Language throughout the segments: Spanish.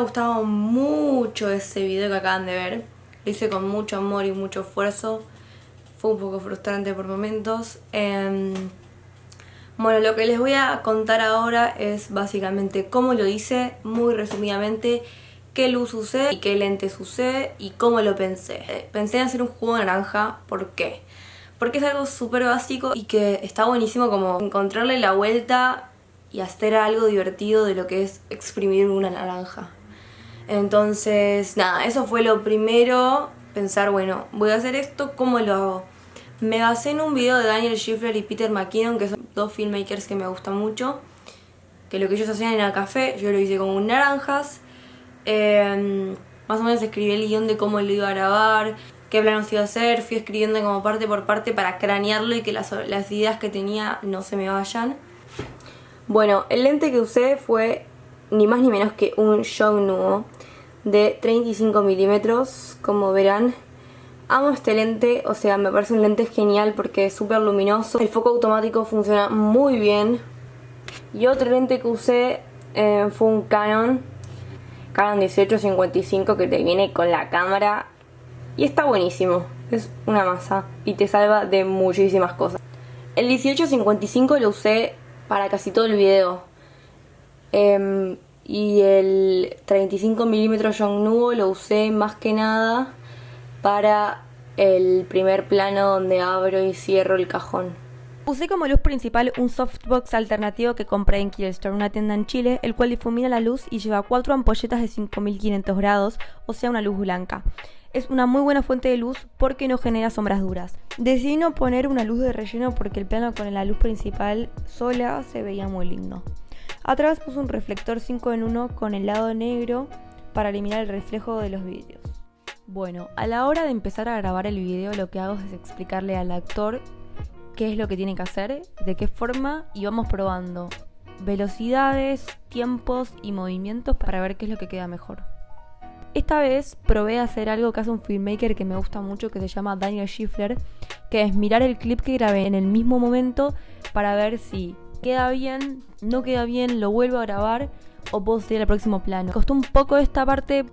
gustado mucho ese video que acaban de ver. Lo hice con mucho amor y mucho esfuerzo. Fue un poco frustrante por momentos. Em, bueno, lo que les voy a contar ahora es básicamente cómo lo hice, muy resumidamente, qué luz usé y qué lentes usé y cómo lo pensé. Eh, pensé en hacer un jugo de naranja, ¿por qué? Porque es algo súper básico y que está buenísimo como encontrarle la vuelta y hacer algo divertido de lo que es exprimir una naranja. Entonces, nada, eso fue lo primero, pensar, bueno, voy a hacer esto, ¿cómo lo hago? Me basé en un video de Daniel Schiffler y Peter McKinnon, que son dos filmmakers que me gustan mucho, que lo que ellos hacían era café, yo lo hice con naranjas, em, más o menos escribí el guion de cómo lo iba a grabar, qué planos iba a hacer, fui escribiendo como parte por parte para cranearlo y que las, las ideas que tenía no se me vayan. Bueno, el lente que usé fue ni más ni menos que un Nuo de 35 milímetros, como verán. Amo este lente, o sea, me parece un lente genial porque es súper luminoso. El foco automático funciona muy bien. Y otro lente que usé eh, fue un Canon, Canon 1855 que te viene con la cámara y está buenísimo. Es una masa y te salva de muchísimas cosas. El 1855 lo usé para casi todo el video. Em, y el 35mm Yongnuo lo usé más que nada para el primer plano donde abro y cierro el cajón. Usé como luz principal un softbox alternativo que compré en Killstore, una tienda en Chile, el cual difumina la luz y lleva cuatro ampolletas de 5500 grados, o sea una luz blanca. Es una muy buena fuente de luz porque no genera sombras duras. Decidí no poner una luz de relleno porque el plano con la luz principal sola se veía muy lindo. Atrás puse un reflector 5 en 1 con el lado negro para eliminar el reflejo de los vídeos. Bueno, a la hora de empezar a grabar el video lo que hago es explicarle al actor qué es lo que tiene que hacer, de qué forma y vamos probando velocidades, tiempos y movimientos para ver qué es lo que queda mejor. Esta vez probé hacer algo que hace un filmmaker que me gusta mucho que se llama Daniel Schiffler, que es mirar el clip que grabé en el mismo momento para ver si queda bien, no queda bien, lo vuelvo a grabar o puedo seguir al próximo plano. Costó un poco esta parte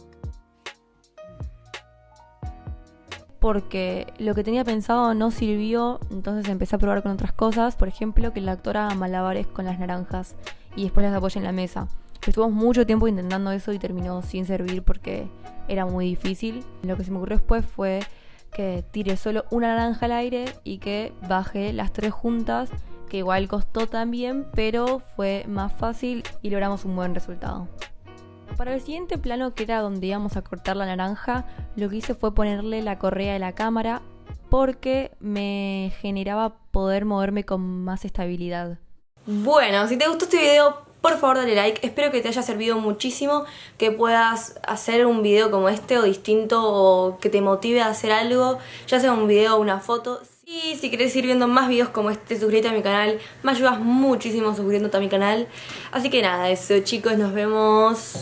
porque lo que tenía pensado no sirvió, entonces empecé a probar con otras cosas, por ejemplo que la actora malabares con las naranjas y después las apoye en la mesa. Estuvimos mucho tiempo intentando eso y terminó sin servir porque era muy difícil. Lo que se me ocurrió después fue que tire solo una naranja al aire y que baje las tres juntas, que igual costó también, pero fue más fácil y logramos un buen resultado. Para el siguiente plano, que era donde íbamos a cortar la naranja, lo que hice fue ponerle la correa de la cámara porque me generaba poder moverme con más estabilidad. Bueno, si te gustó este video, por favor dale like, espero que te haya servido muchísimo, que puedas hacer un video como este o distinto o que te motive a hacer algo, ya sea un video o una foto. Y si quieres ir viendo más videos como este, suscríbete a mi canal, me ayudas muchísimo suscribiéndote a mi canal. Así que nada, eso chicos, nos vemos